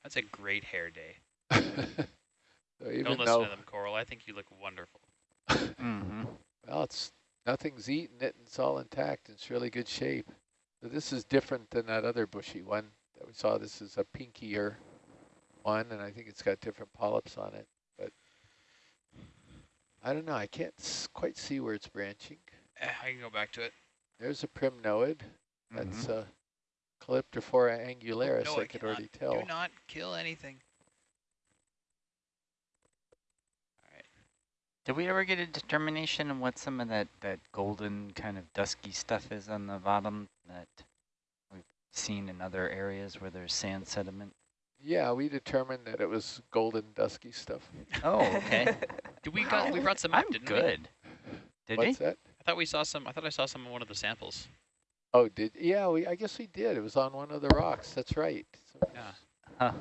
That's a great hair day. so even Don't listen though, to them, Coral. I think you look wonderful. Mm-hmm. well, it's nothing's eaten it, it's all intact. It's really good shape. So this is different than that other bushy one that we saw. This is a pinkier one, and I think it's got different polyps on it. But I don't know. I can't s- quite see where it's branching. Eh, I can go back to it. There's a primnoid. That's Mhm. uh, Calyptrophora oh, angularis. no, I I could cannot. already tell. Do not kill anything. All right. Did we ever get a determination on what some of that, that golden kind of dusky stuff is on the bottom that we've seen in other areas where there's sand sediment? Yeah, we determined that it was golden dusky stuff. Oh, okay. Did we got we brought some I'm up, didn't good. Did What's we? that? I thought we saw some. I thought I saw some in one of the samples. Oh, did yeah? We I guess we did. It was on one of the rocks. That's right. So Yeah. Huh.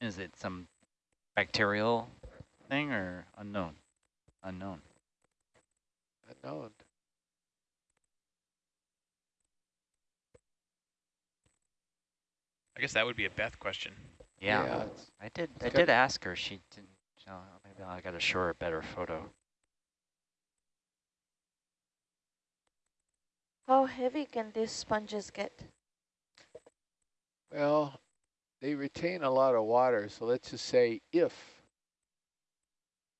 Is it some bacterial thing or unknown? Unknown. unknown. I guess that would be a Beth question. Yeah, it's- I did. I did ask her. She didn't. So maybe I got to show her a better photo. How heavy can these sponges get? Well, they retain a lot of water. So let's just say if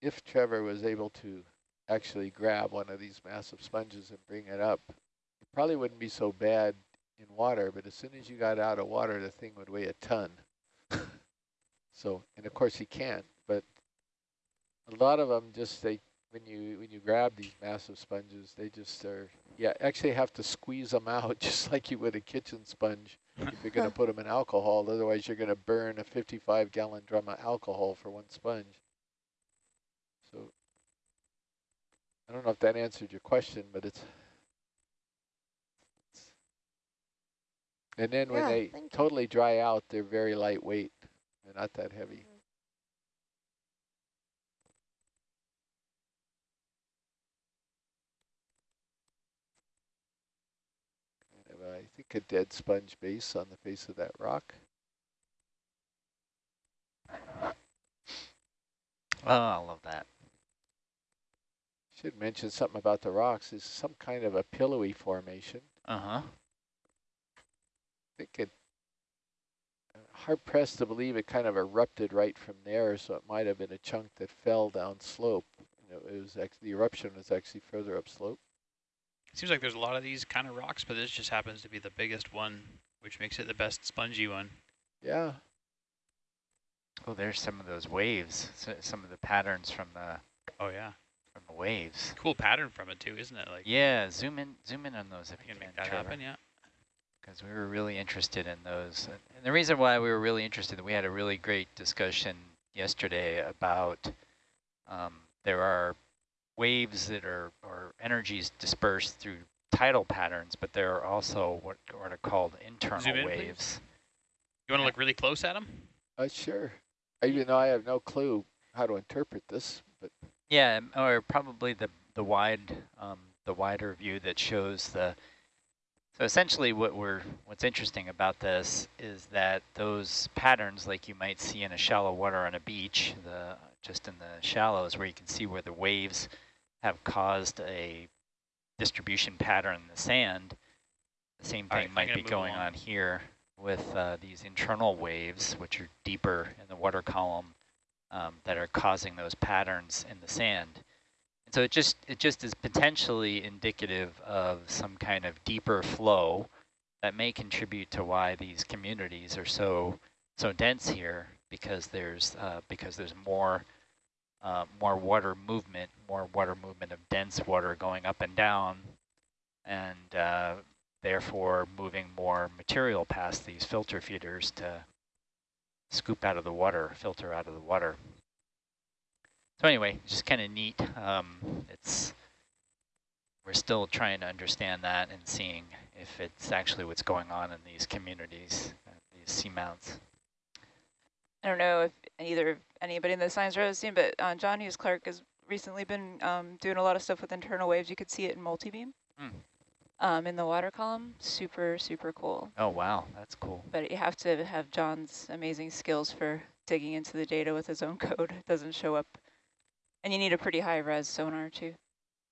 if Trevor was able to actually grab one of these massive sponges and bring it up, it probably wouldn't be so bad in water. But as soon as you got out of water, the thing would weigh a ton. so, and of course he can't. But a lot of them just they when you when you grab these massive sponges, they just are yeah actually have to squeeze them out just like you would a kitchen sponge if you're going to put them in alcohol. Otherwise, you're going to burn a 55 gallon drum of alcohol for one sponge. So I don't know if that answered your question, but it's. it's- and then when they thank you. totally dry out, they're very lightweight. They're not that heavy. Kind of, a- dead sponge base on the face of that rock. Oh, I love that. Should mention something about the rocks. Is some kind of a pillowy formation. Uh huh. I think it uh, hard pressed to believe it kind of erupted right from there, so it might have been a chunk that fell down slope. You know, it was actually the eruption was actually further up slope. Seems like there's a lot of these kind of rocks, but this just happens to be the biggest one, which makes it the best spongy one. Yeah, Oh, there's some of those waves. So, some of the patterns from the Oh yeah, from the waves. cool pattern from it too, isn't it? Like Yeah, zoom in, zoom in on those if you you can can, make that Trevor. happen. Yeah. because we were really interested in those. And and the reason why we were really interested, we had a really great discussion yesterday about um, there are waves that are, or energies dispersed through tidal patterns, but there are also what, what are called internal Zoom in, please. waves. You want to look really close at them? uh, sure. Even though I have no clue how to interpret this, but Yeah, or probably the the wide um, the wider view that shows the. So essentially, what we're what's interesting about this is that those patterns, like you might see in a shallow water on a beach, the just in the shallows, where you can see where the waves have caused a distribution pattern in the sand. The same thing I'm might be going along. on here with uh, these internal waves, which are deeper in the water column, um, that are causing those patterns in the sand. And so it just it just is potentially indicative of some kind of deeper flow that may contribute to why these communities are so so dense here because there's uh, because there's more uh, more water movement, more water movement of dense water going up and down, and uh, therefore moving more material past these filter feeders to scoop out of the water, filter out of the water. So anyway, just kind of neat. Um, it's we're still trying to understand that and seeing if it's actually what's going on in these communities, uh, these seamounts. I don't know if either of anybody in the science row has seen, but uh, John Hughes Clarke has recently been um, doing a lot of stuff with internal waves. You could see it in multi-beam Hmm. um, in the water column. Super, super cool. Oh, wow. That's cool. But you have to have John's amazing skills for digging into the data with his own code. It doesn't show up. And you need a pretty high res sonar too.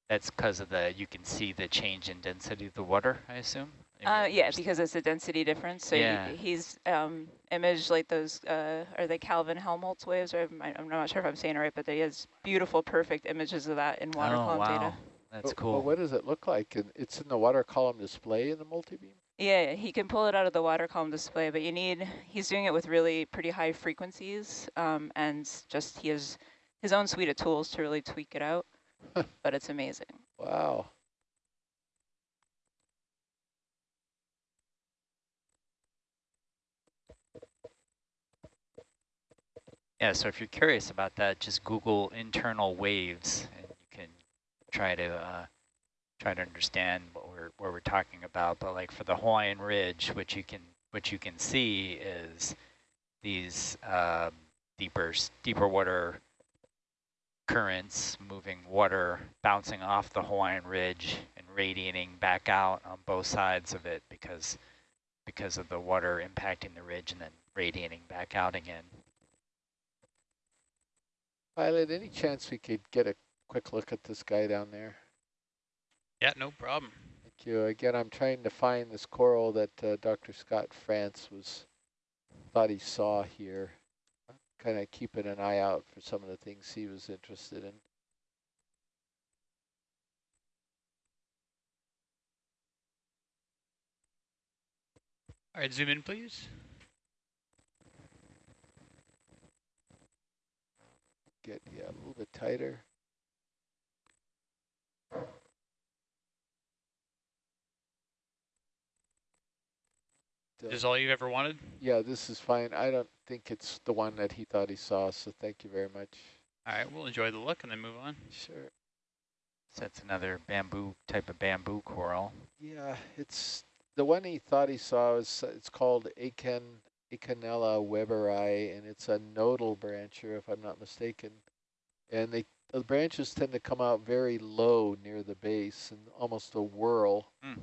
That's because of the, you can see the change in density of the water, I assume? Uh, yeah, because it's a density difference. So Yeah. he, he's um, imaged like those, uh, are they Kelvin Helmholtz waves? Or I, I'm not sure if I'm saying it right, but he has beautiful, perfect images of that in water oh, column wow. data. That's cool. But what does it look like? And It's in the water column display in the multi-beam? Yeah, he can pull it out of the water column display, but you need, he's doing it with really pretty high frequencies, um, and just he has his own suite of tools to really tweak it out, but it's amazing. Wow. Yeah, so if you're curious about that, just Google internal waves, and you can try to uh, try to understand what we're what we're talking about. But like for the Hawaiian Ridge, which you can what you can see is these um, deeper deeper water currents moving water bouncing off the Hawaiian Ridge and radiating back out on both sides of it because because of the water impacting the ridge and then radiating back out again. Pilot, any chance we could get a quick look at this guy down there? Yeah, no problem. Thank you. Again, I'm trying to find this coral that uh, Dr. Scott France was thought he saw here. Kind of keeping an eye out for some of the things he was interested in. All right, zoom in, please. Get yeah a little bit tighter. This is all you've ever wanted? Yeah, this is fine. I don't think it's the one that he thought he saw, so thank you very much. All right, we'll enjoy the look and then move on. Sure. So that's another bamboo type of bamboo coral. Yeah, it's the one he thought he saw is it's called Achen Acanella weberi, and it's a nodal brancher, if I'm not mistaken. And they the branches tend to come out very low near the base and almost a whirl. Hmm.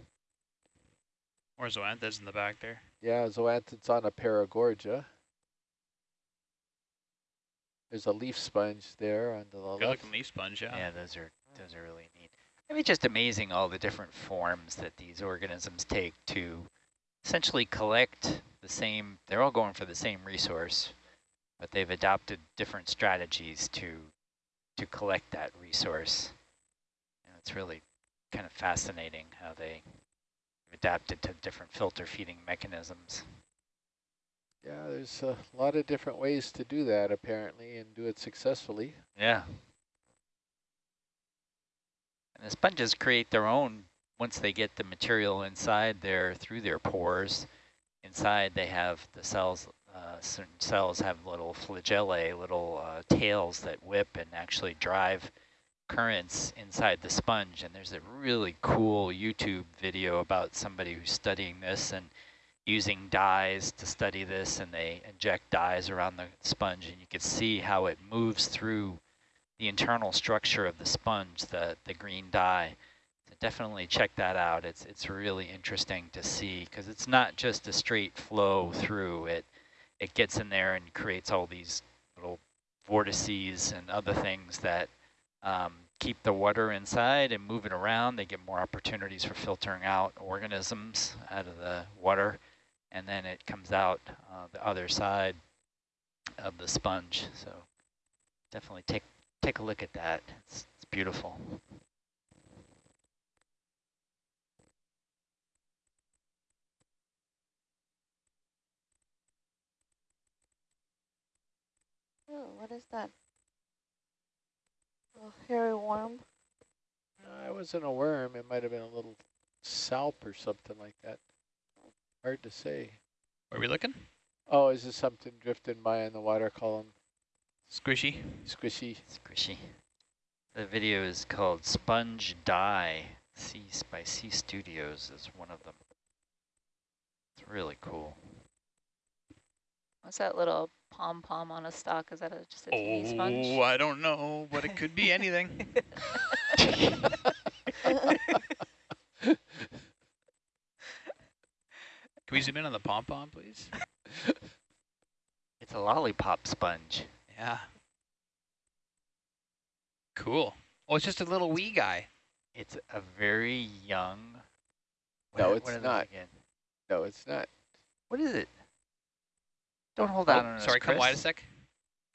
Or zoanthids in the back there. Yeah, zoanthids on a paragorgia. There's a leaf sponge there on the Good left. looking leaf sponge, yeah. Yeah, those are those are really neat. I mean, just amazing all the different forms that these organisms take to essentially collect the same. They're all going for the same resource, but they've adopted different strategies to to collect that resource. And it's really kind of fascinating how they adapted to different filter feeding mechanisms. Yeah, there's a lot of different ways to do that apparently and do it successfully. Yeah. And the sponges create their own, once they get the material inside there through their pores, inside they have the cells, uh, certain cells have little flagellae, little uh, tails that whip and actually drive currents inside the sponge. And there's a really cool YouTube video about somebody who's studying this and using dyes to study this and they inject dyes around the sponge and you can see how it moves through the internal structure of the sponge, the, the green dye. Definitely check that out. It's, it's really interesting to see because it's not just a straight flow through. It, it gets in there and creates all these little vortices and other things that um, keep the water inside and move it around. They get more opportunities for filtering out organisms out of the water and then it comes out uh, the other side of the sponge. So definitely take take a look at that. It's, it's beautiful. Oh, what is that? A hairy worm. No, it wasn't a worm. It might have been a little salp or something like that. Hard to say. Where are we looking? Oh, is this something drifting by in the water column? Squishy. Squishy. Squishy. The video is called Sponge Die. C by C Studios is one of them. It's really cool. What's that little pom-pom on a stalk? Is that a, just a teeny oh, sponge? Oh, I don't know, but it could be anything. Can we zoom in on the pom-pom, please? It's a lollipop sponge. Yeah. Cool. Oh, it's just a little wee guy. It's a very young. No, what- it's what not. Again? No, it's not. What is it? Don't hold Oh, out on us, sorry, come Chris. wide a sec.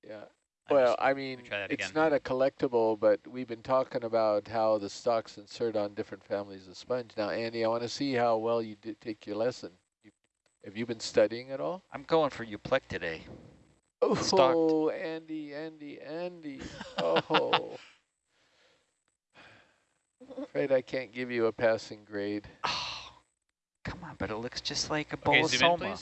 Yeah. I Well, just- I mean, it's not a collectible, but we've been talking about how the stalks insert on different families of sponge. Now, Andy, I want to see how well you did take your lesson. You, have you been studying at all? I'm going for Euplectellidae. Oh, Stalked. Andy, Andy, Andy. Oh. Afraid I can't give you a passing grade. Oh, come on, but it looks just like a bowl Okay, of zoom in,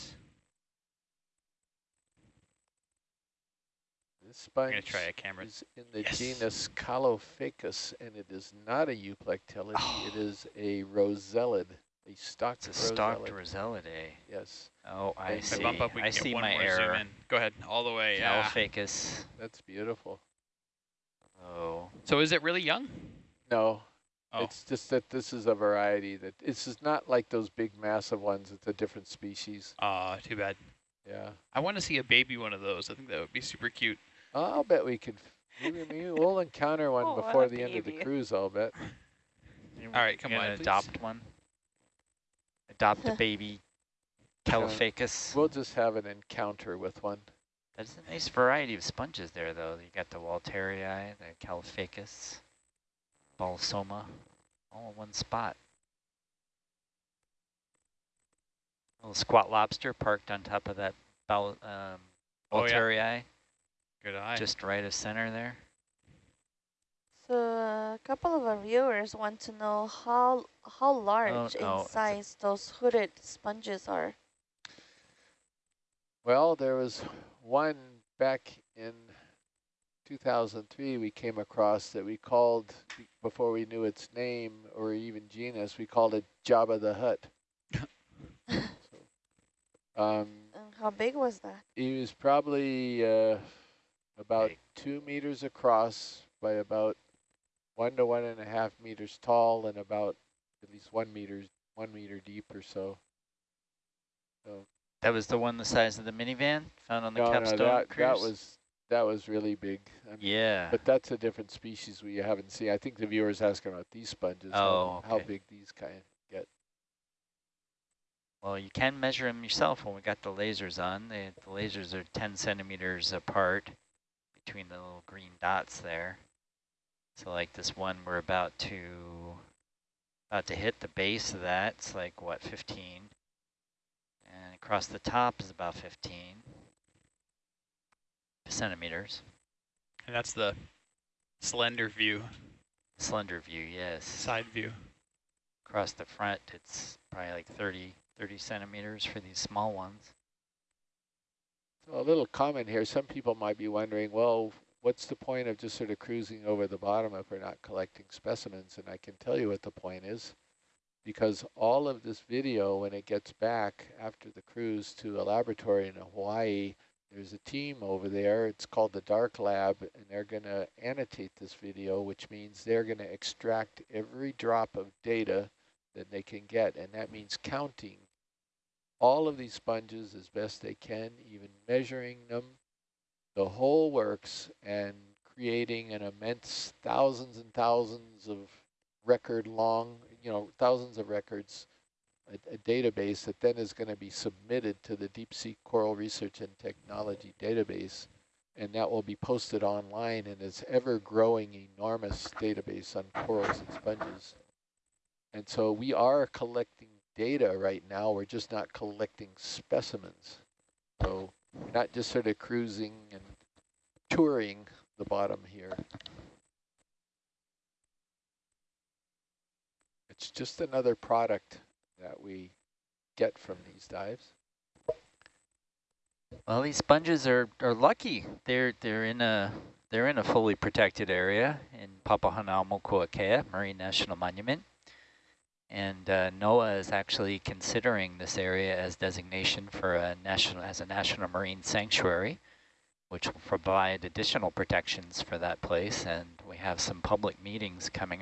soma. please. This I'm sponge going to try a camera. is in the Yes. genus Caulophacus, and it is not a euplectellid. It is a rossellid, a stalked It's a stalked rossellid. Rossellidae. Yes, Oh, I If I I see. bump up, we I get see one my more error. zoom in. Go ahead, all the way. Yeah. Caulophacus. that's beautiful. Oh, So is it really young? No, Oh, it's just that this is a variety that it's just not like those big massive ones. It's a different species. uh, too bad. Yeah, I want to see a baby one of those. I think that would be super cute. I'll bet we could. Maybe, maybe we'll encounter one Oh, before the end of the cruise. I'll bet. All right, come on, please. adopt one. Adopt a baby Caulophacus. We'll just have an encounter with one. That's a nice variety of sponges there, though. You got the Walteria, the Caulophacus, Bolosoma, all in one spot. Little squat lobster parked on top of that Bal um, Oh, yeah. Walteria, Good eye. just right of center there. So a couple of our viewers want to know how how large no, in size those hooded sponges are. Well, there was one back in 2003 we came across that we called, before we knew its name or even genus, we called it Jabba the Hutt. so, um, And how big was that? he was probably uh, about two meters across by about one to one and a half meters tall and about at least one meter, one meter deep or so. So That was the one the size of the minivan found on the no, no, that, cruise? that was that was really big. I mean, yeah. But that's a different species we haven't seen. I think the viewer's asking about these sponges, Oh, how, how big these kind get. Well, you can measure them yourself when we got the lasers on. They, the lasers are 10 centimeters apart between the little green dots there. So like this one, we're about to about to hit the base of that. It's like, what, 15? And across the top is about 15 centimeters. and that's the slender view, Slender view, yes. side view. Across the front, it's probably like 30, 30 centimeters for these small ones. So a little comment here. Some people might be wondering, well, what's the point of just sort of cruising over the bottom if we're not collecting specimens? And I can tell you what the point is. Because all of this video, when it gets back after the cruise to a laboratory in Hawaii, there's a team over there. It's called the DARC Lab, and they're going to annotate this video, which means they're going to extract every drop of data that they can get. And that means counting all of these sponges as best they can, even measuring them, the whole works, and creating an immense thousands and thousands of record long, you know, thousands of records, a, a database that then is going to be submitted to the Deep Sea Coral Research and Technology database, and that will be posted online in its ever-growing enormous database on corals and sponges. And so we are collecting data right now, we're just not collecting specimens. So we're not just sort of cruising and touring the bottom here. It's just another product that we get from these dives. Well, these sponges are, are lucky. They're they're in a they're in a fully protected area in Papahanaumokuakea Marine National Monument, And uh, NOAA is actually considering this area as designation for a national as a national marine sanctuary, which will provide additional protections for that place. And we have some public meetings coming